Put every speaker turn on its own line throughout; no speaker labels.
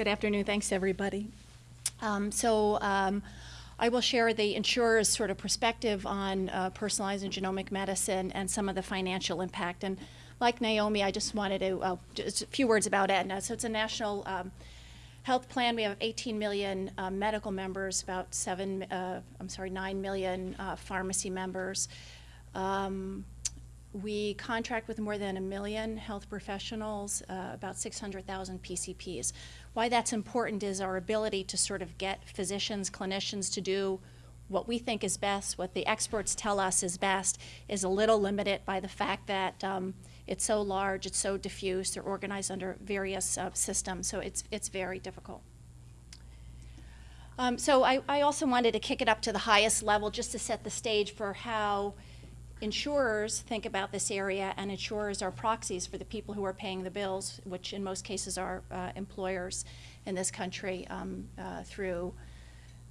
Good afternoon. Thanks, everybody. Um, so um, I will share the insurer's sort of perspective on uh, personalized and genomic medicine and some of the financial impact. And like Naomi, I just wanted to, uh, just a few words about Aetna. So it's a national um, health plan. We have 18 million uh, medical members, about seven, uh, I'm sorry, 9 million uh, pharmacy members. Um, we contract with more than a million health professionals, uh, about 600,000 PCPs. Why that's important is our ability to sort of get physicians, clinicians to do what we think is best, what the experts tell us is best, is a little limited by the fact that um, it's so large, it's so diffuse, they're organized under various uh, systems, so it's, it's very difficult. Um, so I, I also wanted to kick it up to the highest level just to set the stage for how insurers think about this area, and insurers are proxies for the people who are paying the bills, which in most cases are uh, employers in this country um, uh, through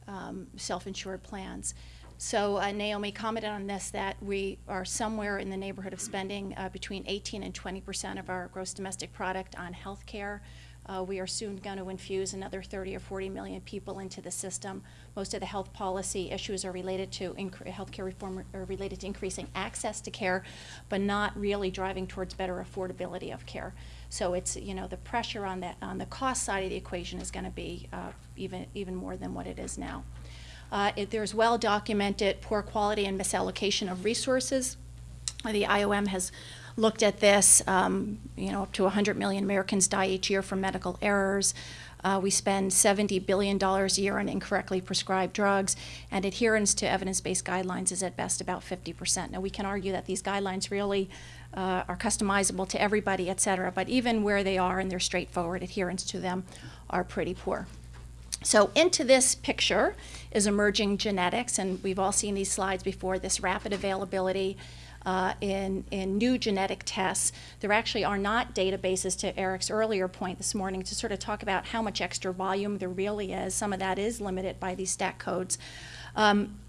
um, self-insured plans. So uh, Naomi commented on this that we are somewhere in the neighborhood of spending uh, between 18 and 20 percent of our gross domestic product on health care. Uh, we are soon going to infuse another 30 or 40 million people into the system. Most of the health policy issues are related to healthcare reform are related to increasing access to care, but not really driving towards better affordability of care. So it's you know the pressure on that on the cost side of the equation is going to be uh, even even more than what it is now. Uh, it, there's well documented poor quality and misallocation of resources. The IOM has looked at this. Um, you know, up to 100 million Americans die each year from medical errors. Uh, we spend $70 billion a year on incorrectly prescribed drugs, and adherence to evidence-based guidelines is at best about 50%. Now, we can argue that these guidelines really uh, are customizable to everybody, et cetera, but even where they are and they're straightforward, adherence to them are pretty poor. So into this picture is emerging genetics, and we've all seen these slides before, this rapid availability uh, in, in new genetic tests. There actually are not databases, to Eric's earlier point this morning, to sort of talk about how much extra volume there really is. Some of that is limited by these stack codes. Um,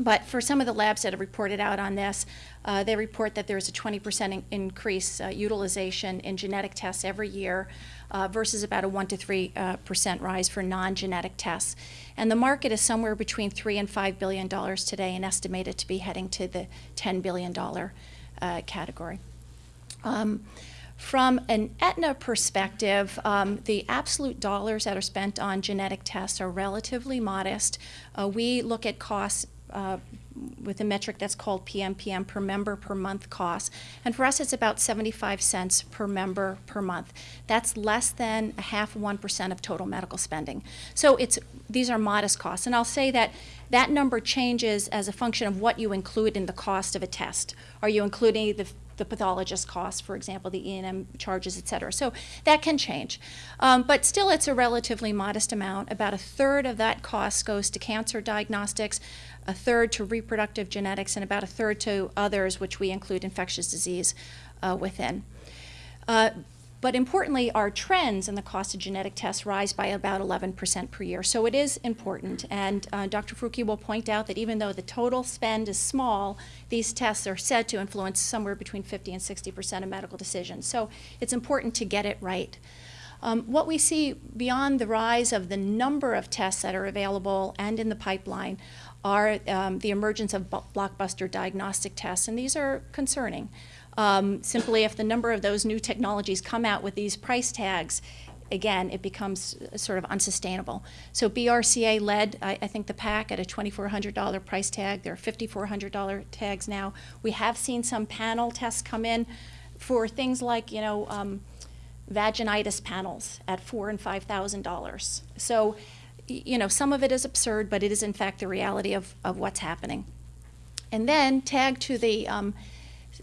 but for some of the labs that have reported out on this, uh, they report that there's a 20% in increase uh, utilization in genetic tests every year uh, versus about a 1 to 3% uh, rise for non-genetic tests. And the market is somewhere between 3 and $5 billion today and estimated to be heading to the $10 billion uh, category. Um, from an Aetna perspective, um, the absolute dollars that are spent on genetic tests are relatively modest. Uh, we look at costs uh, with a metric that's called PMPM per member per month cost. And for us, it's about 75 cents per member per month. That's less than a half 1% of total medical spending. So it's these are modest costs. And I'll say that that number changes as a function of what you include in the cost of a test. Are you including the the pathologist costs, for example, the E&M charges, et cetera. So that can change. Um, but still, it's a relatively modest amount. About a third of that cost goes to cancer diagnostics, a third to reproductive genetics, and about a third to others, which we include infectious disease uh, within. Uh, but importantly, our trends in the cost of genetic tests rise by about 11% per year. So it is important. And uh, Dr. Farooqui will point out that even though the total spend is small, these tests are said to influence somewhere between 50 and 60% of medical decisions. So it's important to get it right. Um, what we see beyond the rise of the number of tests that are available and in the pipeline are um, the emergence of blockbuster diagnostic tests, and these are concerning. Um, simply, if the number of those new technologies come out with these price tags, again, it becomes sort of unsustainable. So BRCA led, I, I think, the pack at a $2,400 price tag. There are $5,400 tags now. We have seen some panel tests come in for things like, you know, um, vaginitis panels at four and five thousand dollars. So you know, some of it is absurd, but it is in fact the reality of, of what's happening. And then tagged to the, um,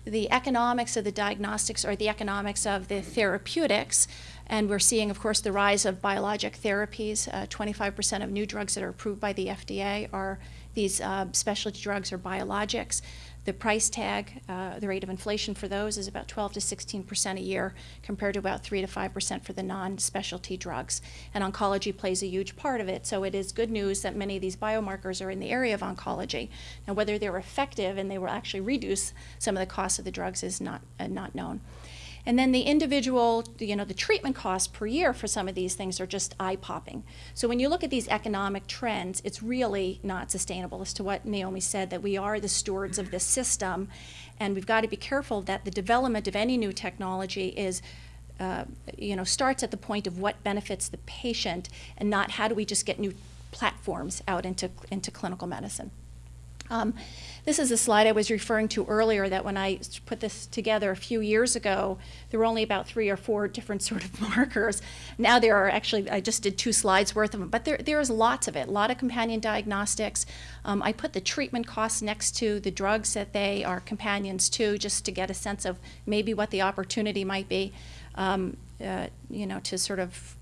the economics of the diagnostics or the economics of the therapeutics, and we're seeing, of course, the rise of biologic therapies. 25% uh, of new drugs that are approved by the FDA are these uh, specialty drugs or biologics. The price tag, uh, the rate of inflation for those is about 12 to 16 percent a year compared to about 3 to 5 percent for the non-specialty drugs. And oncology plays a huge part of it, so it is good news that many of these biomarkers are in the area of oncology. Now whether they're effective and they will actually reduce some of the costs of the drugs is not, uh, not known. And then the individual, you know, the treatment costs per year for some of these things are just eye-popping. So when you look at these economic trends, it's really not sustainable as to what Naomi said, that we are the stewards of this system, and we've got to be careful that the development of any new technology is uh, you know, starts at the point of what benefits the patient and not how do we just get new platforms out into, into clinical medicine. Um, this is a slide I was referring to earlier that when I put this together a few years ago, there were only about three or four different sort of markers. Now there are actually, I just did two slides worth of them, but there, there is lots of it, a lot of companion diagnostics. Um, I put the treatment costs next to the drugs that they are companions to, just to get a sense of maybe what the opportunity might be, um, uh, you know, to sort of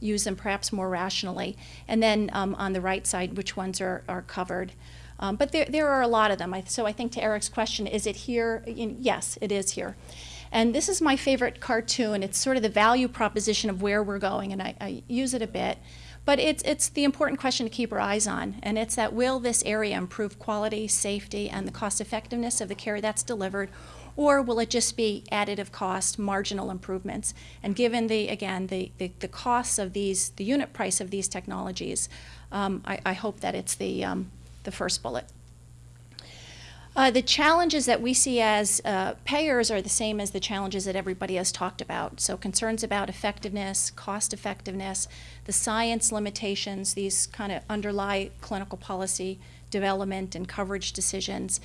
use them perhaps more rationally. And then um, on the right side, which ones are, are covered. Um, but there, there are a lot of them. I, so I think to Eric's question, is it here? yes, it is here. And this is my favorite cartoon. It's sort of the value proposition of where we're going, and I, I use it a bit. But it's, it's the important question to keep our eyes on, and it's that will this area improve quality, safety, and the cost effectiveness of the care that's delivered, or will it just be additive cost, marginal improvements? And given the, again, the, the, the costs of these, the unit price of these technologies, um, I, I, hope that it's the, um, the first bullet. Uh, the challenges that we see as uh, payers are the same as the challenges that everybody has talked about. So concerns about effectiveness, cost effectiveness, the science limitations, these kind of underlie clinical policy development and coverage decisions.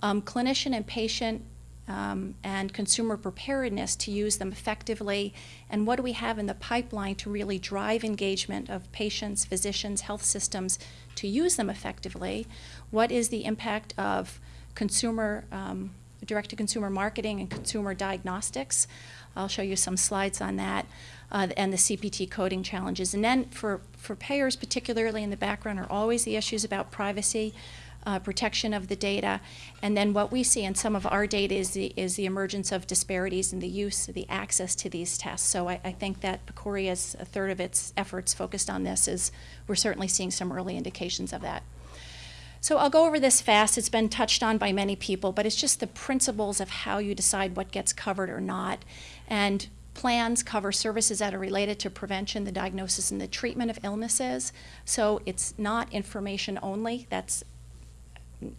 Um, clinician and patient um, and consumer preparedness to use them effectively, and what do we have in the pipeline to really drive engagement of patients, physicians, health systems to use them effectively? What is the impact of consumer, um, direct-to-consumer marketing and consumer diagnostics? I'll show you some slides on that. Uh, and the CPT coding challenges. And then for, for payers, particularly in the background, are always the issues about privacy, uh, protection of the data. And then what we see in some of our data is the, is the emergence of disparities in the use, the access to these tests. So I, I think that PCORI's a third of its efforts focused on this is we're certainly seeing some early indications of that. So I'll go over this fast. It's been touched on by many people, but it's just the principles of how you decide what gets covered or not. And plans cover services that are related to prevention, the diagnosis, and the treatment of illnesses. So it's not information only. That's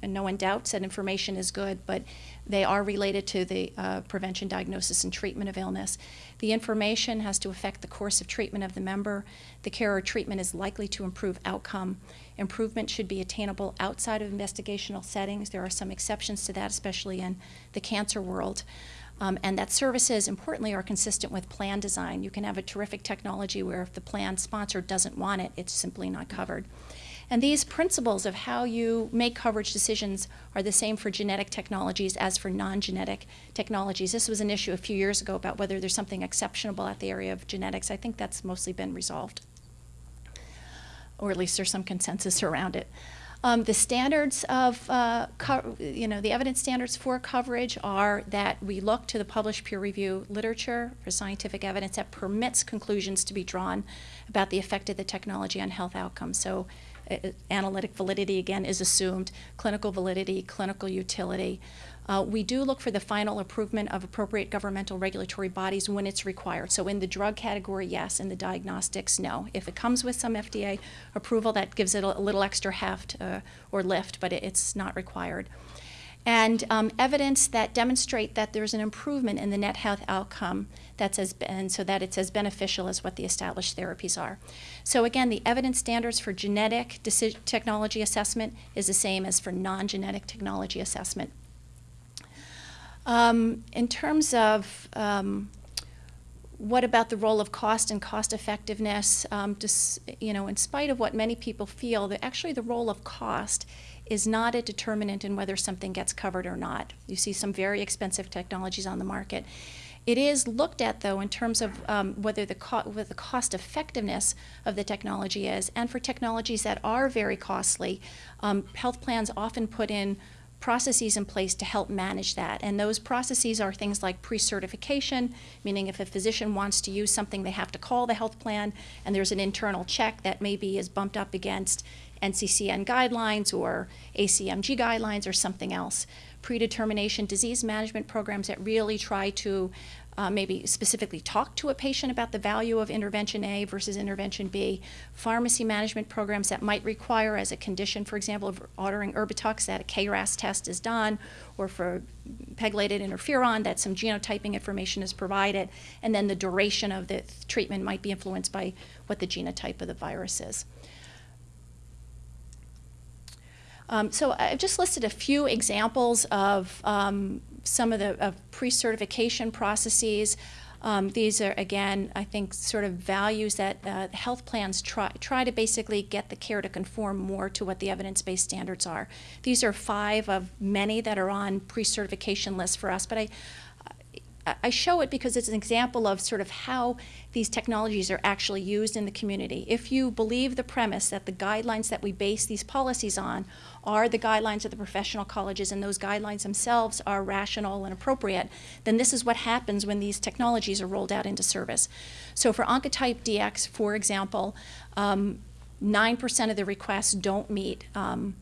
no one doubts that information is good, but they are related to the uh, prevention, diagnosis, and treatment of illness. The information has to affect the course of treatment of the member. The care or treatment is likely to improve outcome. Improvement should be attainable outside of investigational settings. There are some exceptions to that, especially in the cancer world. Um, and that services, importantly, are consistent with plan design. You can have a terrific technology where if the plan sponsor doesn't want it, it's simply not covered. And these principles of how you make coverage decisions are the same for genetic technologies as for non-genetic technologies. This was an issue a few years ago about whether there's something exceptional at the area of genetics. I think that's mostly been resolved, or at least there's some consensus around it. Um, the standards of, uh, you know, the evidence standards for coverage are that we look to the published peer review literature for scientific evidence that permits conclusions to be drawn about the effect of the technology on health outcomes. So analytic validity, again, is assumed, clinical validity, clinical utility. Uh, we do look for the final improvement of appropriate governmental regulatory bodies when it's required. So in the drug category, yes. In the diagnostics, no. If it comes with some FDA approval, that gives it a, a little extra heft uh, or lift, but it, it's not required and um, evidence that demonstrate that there's an improvement in the net health outcome that's as so that it's as beneficial as what the established therapies are. So again, the evidence standards for genetic technology assessment is the same as for non-genetic technology assessment. Um, in terms of um, what about the role of cost and cost effectiveness? Um, just, you know, in spite of what many people feel, that actually the role of cost is not a determinant in whether something gets covered or not. You see some very expensive technologies on the market. It is looked at, though, in terms of um, whether the, co the cost effectiveness of the technology is. And for technologies that are very costly, um, health plans often put in processes in place to help manage that. And those processes are things like pre-certification, meaning if a physician wants to use something, they have to call the health plan, and there's an internal check that maybe is bumped up against NCCN guidelines or ACMG guidelines or something else. Predetermination disease management programs that really try to uh, maybe specifically talk to a patient about the value of intervention A versus intervention B, pharmacy management programs that might require as a condition, for example, of ordering Erbitux that a KRAS test is done, or for pegylated interferon that some genotyping information is provided, and then the duration of the treatment might be influenced by what the genotype of the virus is. Um, so I've just listed a few examples of um, some of the of pre-certification processes. Um, these are, again, I think, sort of values that uh, health plans try, try to basically get the care to conform more to what the evidence-based standards are. These are five of many that are on pre-certification lists for us, but I, I show it because it's an example of sort of how these technologies are actually used in the community. If you believe the premise that the guidelines that we base these policies on are the guidelines of the professional colleges and those guidelines themselves are rational and appropriate, then this is what happens when these technologies are rolled out into service. So for Oncotype DX, for example, 9% um, of the requests don't meet um,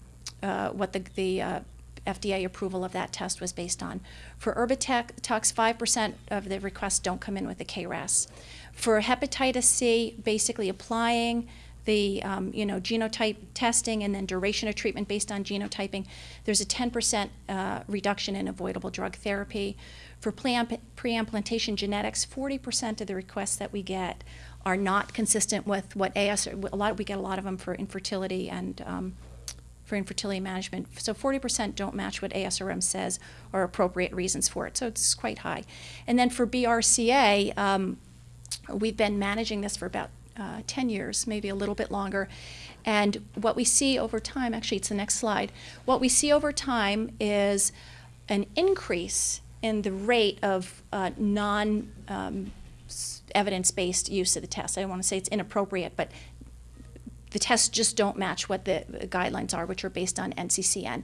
uh, what the, the uh, FDA approval of that test was based on. For Erbitux, 5% of the requests don't come in with a KRAS. For hepatitis C, basically applying the um, you know genotype testing and then duration of treatment based on genotyping, there's a 10% uh, reduction in avoidable drug therapy. For pre-implantation genetics, 40% of the requests that we get are not consistent with what AS. A lot we get a lot of them for infertility and um, for infertility management. So 40% don't match what ASRM says are appropriate reasons for it. So it's quite high. And then for BRCA, um, we've been managing this for about uh, 10 years, maybe a little bit longer. And what we see over time, actually, it's the next slide. What we see over time is an increase in the rate of uh, non um, evidence based use of the test. I don't want to say it's inappropriate, but the tests just don't match what the guidelines are, which are based on NCCN.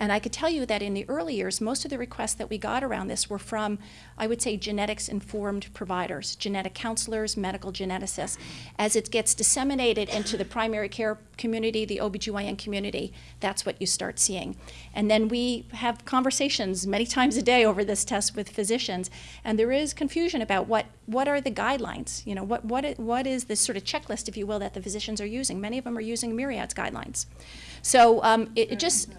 And I could tell you that in the early years, most of the requests that we got around this were from, I would say, genetics-informed providers, genetic counselors, medical geneticists. As it gets disseminated into the primary care community, the OBGYN community, that's what you start seeing. And then we have conversations many times a day over this test with physicians, and there is confusion about what, what are the guidelines, you know, what, what, what is the sort of checklist, if you will, that the physicians are using. Many of them are using Myriad's guidelines. So um, it, it just,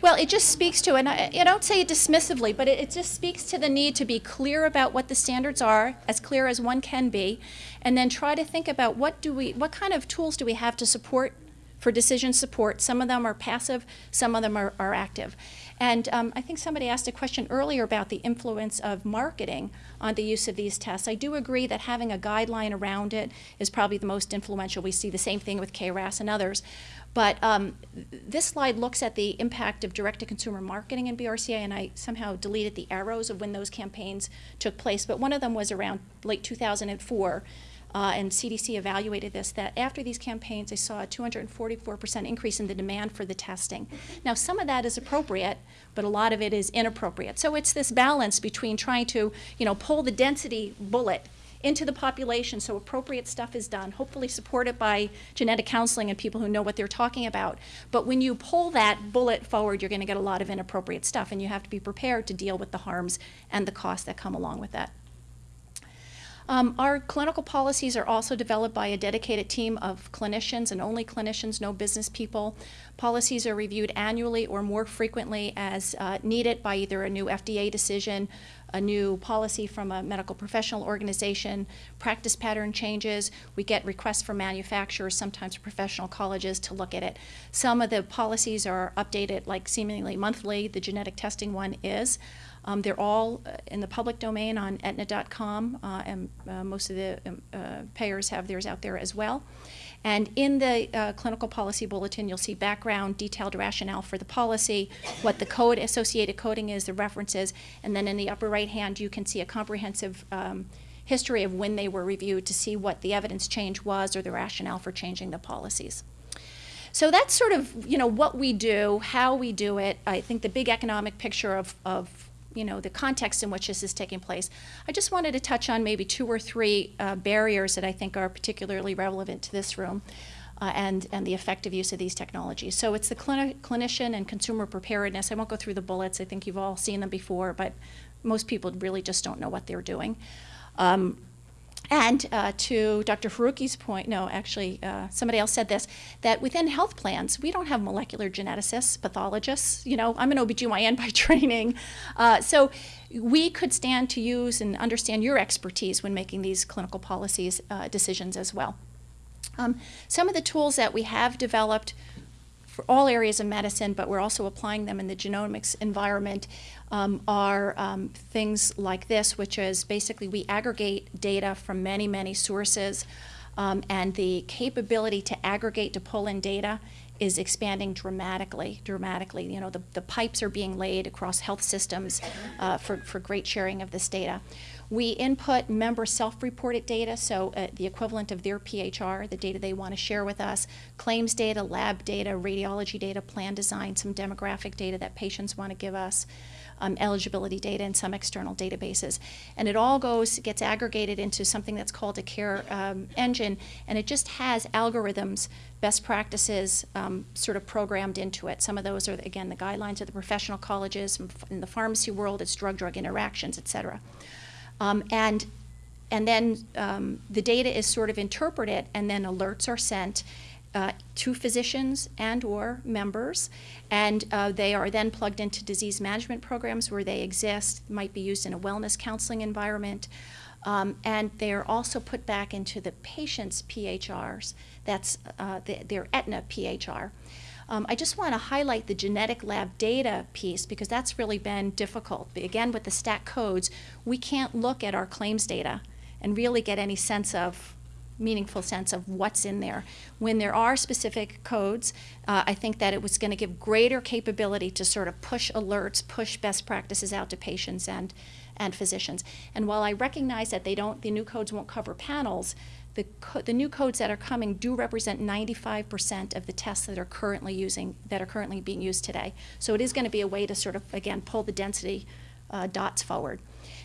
well, it just speaks to, and I, I don't say it dismissively, but it, it, just speaks to the need to be clear about what the standards are, as clear as one can be, and then try to think about what do we, what kind of tools do we have to support for decision support. Some of them are passive, some of them are, are active. And um, I think somebody asked a question earlier about the influence of marketing on the use of these tests. I do agree that having a guideline around it is probably the most influential. We see the same thing with KRAS and others. But um, this slide looks at the impact of direct-to-consumer marketing in BRCA, and I somehow deleted the arrows of when those campaigns took place. But one of them was around late 2004, uh, and CDC evaluated this, that after these campaigns, they saw a 244% increase in the demand for the testing. Now, some of that is appropriate, but a lot of it is inappropriate. So it's this balance between trying to, you know, pull the density bullet into the population so appropriate stuff is done, hopefully supported by genetic counseling and people who know what they're talking about. But when you pull that bullet forward, you're going to get a lot of inappropriate stuff, and you have to be prepared to deal with the harms and the costs that come along with that. Um, our clinical policies are also developed by a dedicated team of clinicians and only clinicians, no business people. Policies are reviewed annually or more frequently as uh, needed by either a new FDA decision, a new policy from a medical professional organization, practice pattern changes. We get requests from manufacturers, sometimes professional colleges, to look at it. Some of the policies are updated like seemingly monthly. The genetic testing one is. Um, they're all uh, in the public domain on Aetna.com, uh, and uh, most of the um, uh, payers have theirs out there as well. And in the uh, clinical policy bulletin, you'll see background, detailed rationale for the policy, what the code associated coding is, the references, and then in the upper right hand, you can see a comprehensive um, history of when they were reviewed to see what the evidence change was or the rationale for changing the policies. So that's sort of, you know, what we do, how we do it. I think the big economic picture of, of you know, the context in which this is taking place. I just wanted to touch on maybe two or three uh, barriers that I think are particularly relevant to this room. Uh, and, and the effective use of these technologies. So it's the clini clinician and consumer preparedness. I won't go through the bullets. I think you've all seen them before, but most people really just don't know what they're doing. Um, and uh, to Dr. Faruqi's point, no, actually, uh, somebody else said this, that within health plans, we don't have molecular geneticists, pathologists. You know, I'm an OBGYN by training. Uh, so we could stand to use and understand your expertise when making these clinical policies uh, decisions as well. Um, some of the tools that we have developed for all areas of medicine, but we're also applying them in the genomics environment, um, are um, things like this, which is basically we aggregate data from many, many sources, um, and the capability to aggregate, to pull in data is expanding dramatically, dramatically. You know, the, the pipes are being laid across health systems uh, for, for great sharing of this data. We input member self-reported data, so uh, the equivalent of their PHR, the data they want to share with us, claims data, lab data, radiology data, plan design, some demographic data that patients want to give us, um, eligibility data, and some external databases. And it all goes, gets aggregated into something that's called a care um, engine, and it just has algorithms, best practices um, sort of programmed into it. Some of those are, again, the guidelines of the professional colleges. In the pharmacy world, it's drug-drug interactions, et cetera. Um, and and then um, the data is sort of interpreted and then alerts are sent uh, to physicians and or members. And uh, they are then plugged into disease management programs where they exist might be used in a wellness counseling environment. Um, and they are also put back into the patient's phrs that's uh, the, their Aetna phr um, I just want to highlight the genetic lab data piece because that's really been difficult. Again, with the stack codes, we can't look at our claims data and really get any sense of meaningful sense of what's in there. When there are specific codes, uh, I think that it was going to give greater capability to sort of push alerts, push best practices out to patients and, and physicians. And while I recognize that they don't, the new codes won't cover panels, the, the new codes that are coming do represent 95% of the tests that are currently using, that are currently being used today. So it is going to be a way to sort of, again, pull the density uh, dots forward.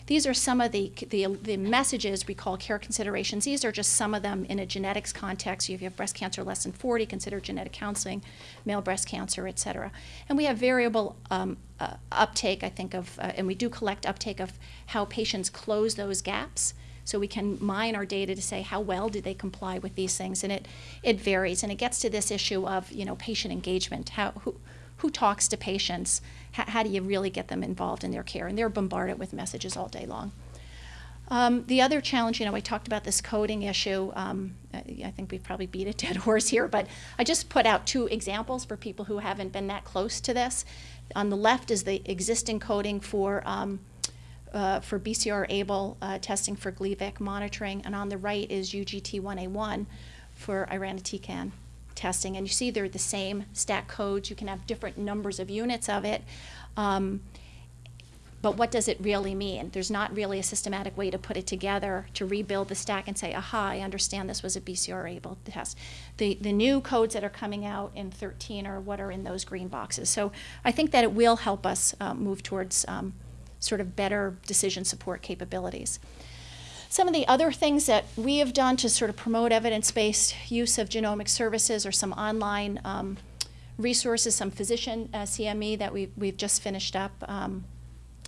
These are some of the, the, the, messages we call care considerations. These are just some of them in a genetics context. If you have breast cancer less than 40, consider genetic counseling, male breast cancer, et cetera. And we have variable um, uh, uptake, I think, of, uh, and we do collect uptake of how patients close those gaps so we can mine our data to say how well did they comply with these things, and it it varies, and it gets to this issue of you know patient engagement. How who who talks to patients? How, how do you really get them involved in their care? And they're bombarded with messages all day long. Um, the other challenge, you know, I talked about this coding issue. Um, I think we've probably beat a dead horse here, but I just put out two examples for people who haven't been that close to this. On the left is the existing coding for um, uh, for BCR-ABL uh, testing for Gleevec monitoring, and on the right is UGT1A1 for irinotecan testing. And you see they're the same stack codes. You can have different numbers of units of it. Um, but what does it really mean? There's not really a systematic way to put it together to rebuild the stack and say, aha, I understand this was a BCR-ABL test. The, the new codes that are coming out in 13 are what are in those green boxes. So I think that it will help us uh, move towards um, sort of better decision support capabilities. Some of the other things that we have done to sort of promote evidence-based use of genomic services or some online um, resources, some physician uh, CME that we, we've just finished up. Um,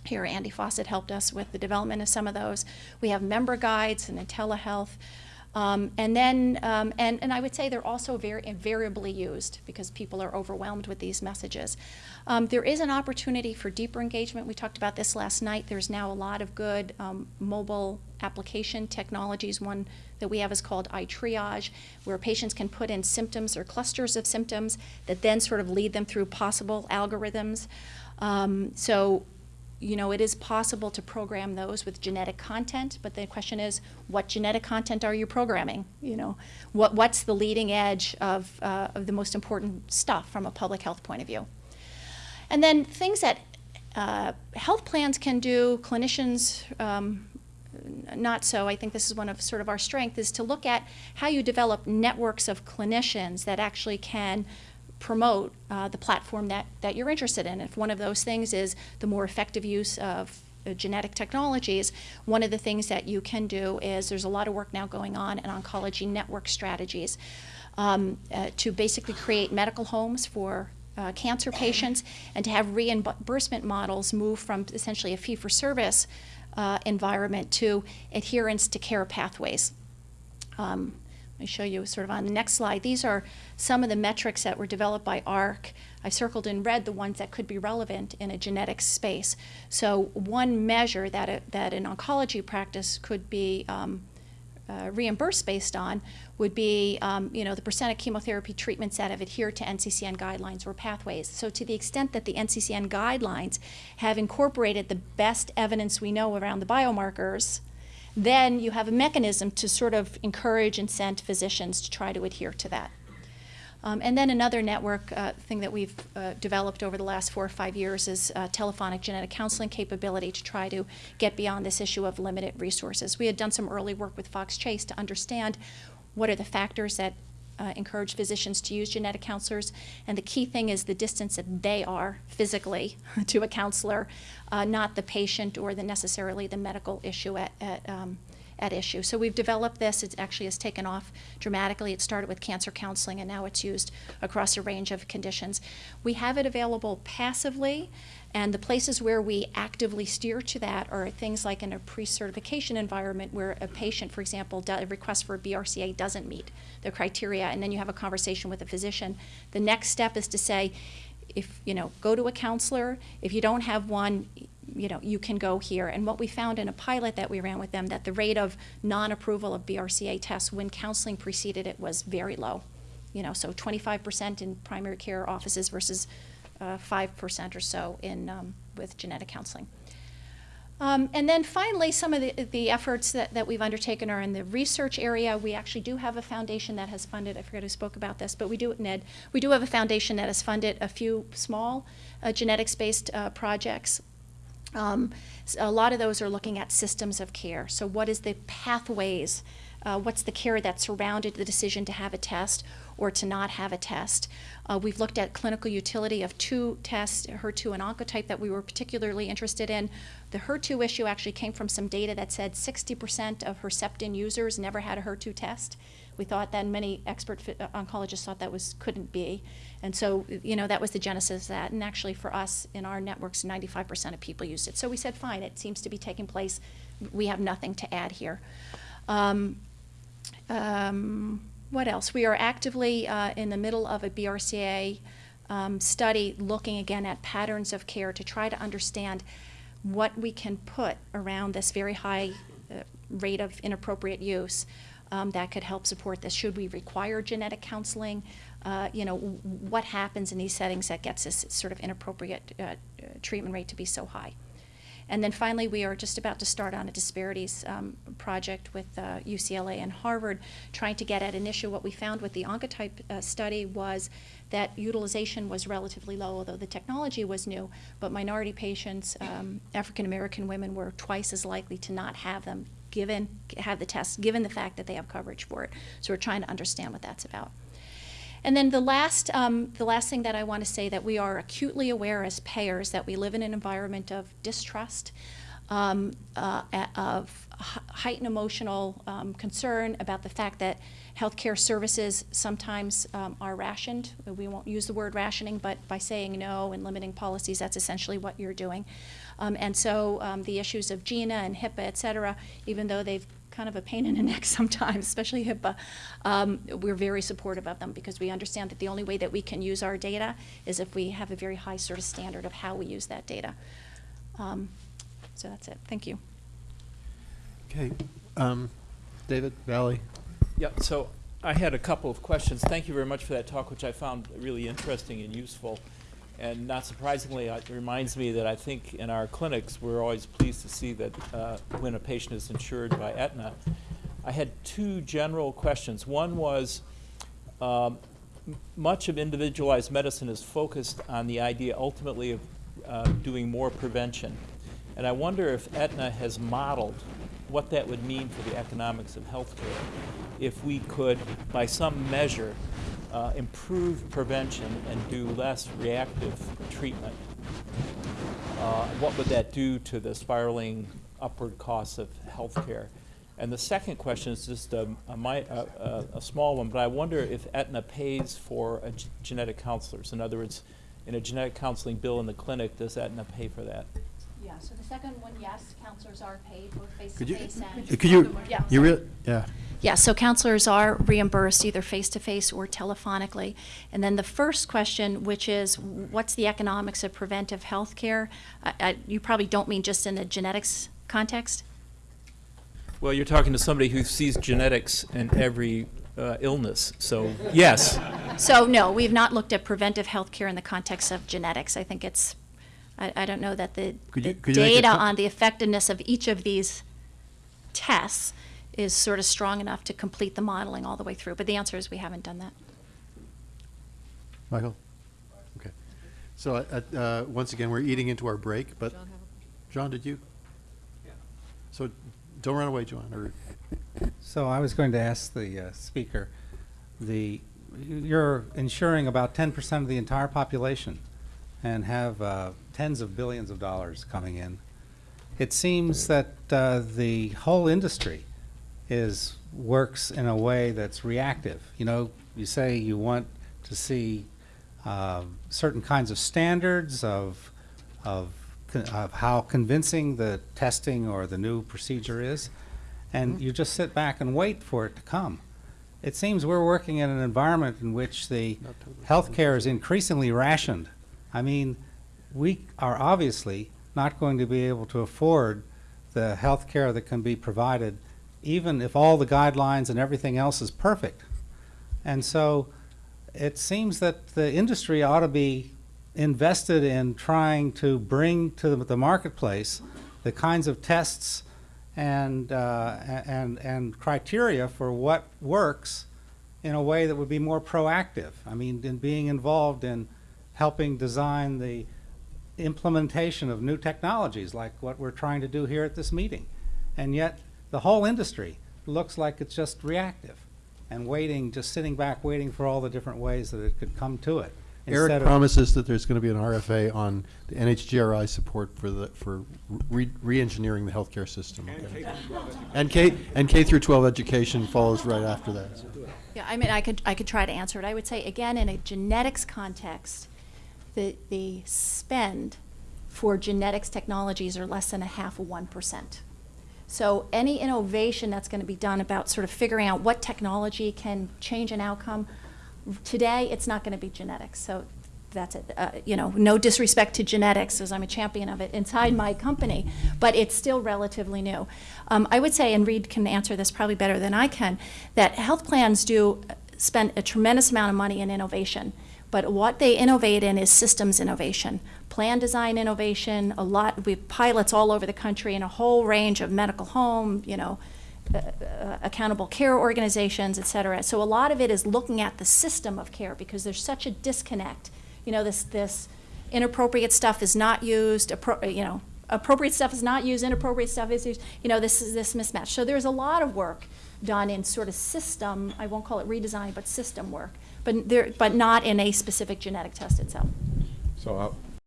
here, Andy Faucett helped us with the development of some of those. We have member guides and telehealth. Um, and then, um, and, and I would say they're also very invariably used because people are overwhelmed with these messages. Um, there is an opportunity for deeper engagement. We talked about this last night. There's now a lot of good um, mobile application technologies. One that we have is called iTriage, where patients can put in symptoms or clusters of symptoms that then sort of lead them through possible algorithms. Um, so you know, it is possible to program those with genetic content, but the question is, what genetic content are you programming? You know, what, what's the leading edge of, uh, of the most important stuff from a public health point of view? And then things that uh, health plans can do, clinicians um, not so. I think this is one of sort of our strength is to look at how you develop networks of clinicians that actually can promote uh, the platform that, that you're interested in. If one of those things is the more effective use of uh, genetic technologies, one of the things that you can do is there's a lot of work now going on in oncology network strategies um, uh, to basically create medical homes for uh, cancer patients and to have reimbursement models move from essentially a fee-for-service uh, environment to adherence to care pathways. Um, me show you sort of on the next slide. These are some of the metrics that were developed by ARC. I circled in red the ones that could be relevant in a genetics space. So one measure that, a, that an oncology practice could be um, uh, reimbursed based on would be, um, you know, the percent of chemotherapy treatments that have adhered to NCCN guidelines or pathways. So to the extent that the NCCN guidelines have incorporated the best evidence we know around the biomarkers, then you have a mechanism to sort of encourage and send physicians to try to adhere to that. Um, and then another network uh, thing that we've uh, developed over the last four or five years is uh, telephonic genetic counseling capability to try to get beyond this issue of limited resources. We had done some early work with Fox Chase to understand what are the factors that uh, encourage physicians to use genetic counselors. And the key thing is the distance that they are physically to a counselor, uh, not the patient or the necessarily the medical issue at, at, um, at issue. So we've developed this. It actually has taken off dramatically. It started with cancer counseling, and now it's used across a range of conditions. We have it available passively, and the places where we actively steer to that are things like in a pre-certification environment where a patient, for example, a request for a BRCA doesn't meet the criteria, and then you have a conversation with a physician. The next step is to say, if, you know, go to a counselor. If you don't have one, you know, you can go here. And what we found in a pilot that we ran with them, that the rate of non-approval of BRCA tests when counseling preceded it was very low. You know, so 25% in primary care offices versus 5% or so in, um, with genetic counseling. Um, and then finally, some of the, the efforts that, that we've undertaken are in the research area. We actually do have a foundation that has funded, I forget who spoke about this, but we do, Ned, we do have a foundation that has funded a few small uh, genetics-based uh, projects um, a lot of those are looking at systems of care. So what is the pathways? Uh, what's the care that surrounded the decision to have a test or to not have a test? Uh, we've looked at clinical utility of two tests, HER2 and Oncotype, that we were particularly interested in. The HER2 issue actually came from some data that said 60% of Herceptin users never had a HER2 test. We thought then many expert uh, oncologists thought that was couldn't be. And so, you know, that was the genesis of that. And actually for us in our networks, 95% of people used it. So we said, fine, it seems to be taking place. We have nothing to add here. Um, um, what else? We are actively uh, in the middle of a BRCA um, study looking again at patterns of care to try to understand what we can put around this very high uh, rate of inappropriate use um, that could help support this. Should we require genetic counseling? Uh, you know, what happens in these settings that gets this sort of inappropriate uh, treatment rate to be so high? And then finally, we are just about to start on a disparities um, project with uh, UCLA and Harvard, trying to get at an issue. What we found with the Oncotype uh, study was that utilization was relatively low, although the technology was new, but minority patients, um, African American women, were twice as likely to not have them given, have the test, given the fact that they have coverage for it. So we're trying to understand what that's about. And then the last, um, the last thing that I want to say that we are acutely aware as payers that we live in an environment of distrust, um, uh, of heightened emotional um, concern about the fact that healthcare services sometimes um, are rationed. We won't use the word rationing, but by saying no and limiting policies, that's essentially what you're doing. Um, and so um, the issues of GINA and HIPAA, et cetera, even though they've kind of a pain in the neck sometimes, especially HIPAA, um, we're very supportive of them because we understand that the only way that we can use our data is if we have a very high sort of standard of how we use that data. Um, so that's it. Thank you.
Okay. Um, David, Valle.
Yeah, so I had a couple of questions. Thank you very much for that talk, which I found really interesting and useful. And not surprisingly, it reminds me that I think in our clinics, we're always pleased to see that uh, when a patient is insured by Aetna. I had two general questions. One was, um, much of individualized medicine is focused on the idea ultimately of uh, doing more prevention. And I wonder if Aetna has modeled what that would mean for the economics of healthcare if we could, by some measure, uh, improve prevention and do less reactive treatment, uh, what would that do to the spiraling upward costs of healthcare? And the second question is just a, a, a, a small one, but I wonder if Aetna pays for genetic counselors. In other words, in a genetic counseling bill in the clinic, does Aetna pay for that?
Yeah, so the second one, yes, counselors are paid both
Could you,
face-to-face and.
could you,
Yeah.
you real, yeah.
Yeah, so counselors are reimbursed either face-to-face or telephonically. And then the first question, which is, what's the economics of preventive health care? I- I- You probably don't mean just in the genetics context?
Well, you're talking to somebody who sees genetics in every uh, illness, so yes.
So, no, we've not looked at preventive health care in the context of genetics. I think it's, I, I don't know that the,
Could you-
the
could you make a
data
co-
on the effectiveness of each of these tests is sort of strong enough to complete the modeling all the way through. But the answer is we haven't done that.
Michael? Okay. So, uh, uh, once again, we're eating into our break, but, John, did you? So, don't run away, John, or,
So I was going to ask the uh, speaker, the, you're insuring about 10% of the entire population and have uh, tens of billions of dollars coming in. It seems that uh, the whole industry is, works in a way that's reactive. You know, you say you want to see um, certain kinds of standards of, of, of how convincing the testing or the new procedure is, and you just sit back and wait for it to come. It seems we're working in an environment in which the healthcare is increasingly rationed. I mean, we are obviously not going to be able to afford the health care that can be provided, even if all the guidelines and everything else is perfect. And so it seems that the industry ought to be invested in trying to bring to the, marketplace the kinds of tests and, uh, and, and criteria for what works in a way that would be more proactive. I mean, in being involved in helping design the implementation of new technologies like what we're trying to do here at this meeting. And yet, the whole industry looks like it's just reactive and waiting, just sitting back, waiting for all the different ways that it could come to it.
Eric promises that there's gonna be an RFA on the NHGRI support for the, for re, re-engineering the healthcare system. And K, and K through twelve education follows right after that.
Yeah, I mean, I could, I could try to answer it. I would say, again, in a genetics context, the, the spend for genetics technologies are less than a half of one percent. So any innovation that's gonna be done about sort of figuring out what technology can change an outcome, today, it's not gonna be genetics, so that's it. Uh, you know, no disrespect to genetics, as I'm a champion of it inside my company, but it's still relatively new. Um, I would say, and Reed can answer this probably better than I can, that health plans do spend a tremendous amount of money in innovation. But what they innovate in is systems innovation, plan design innovation, a lot, we have pilots all over the country in a whole range of medical home, you know, uh, uh, accountable care organizations, et cetera. So a lot of it is looking at the system of care because there's such a disconnect. You know, this, this inappropriate stuff is not used, appro- you know, appropriate stuff is not used, inappropriate stuff is used, you know, this is this mismatch. So there's a lot of work done in sort of system, I won't call it redesign, but system work, but there, but not in a specific genetic test itself.
So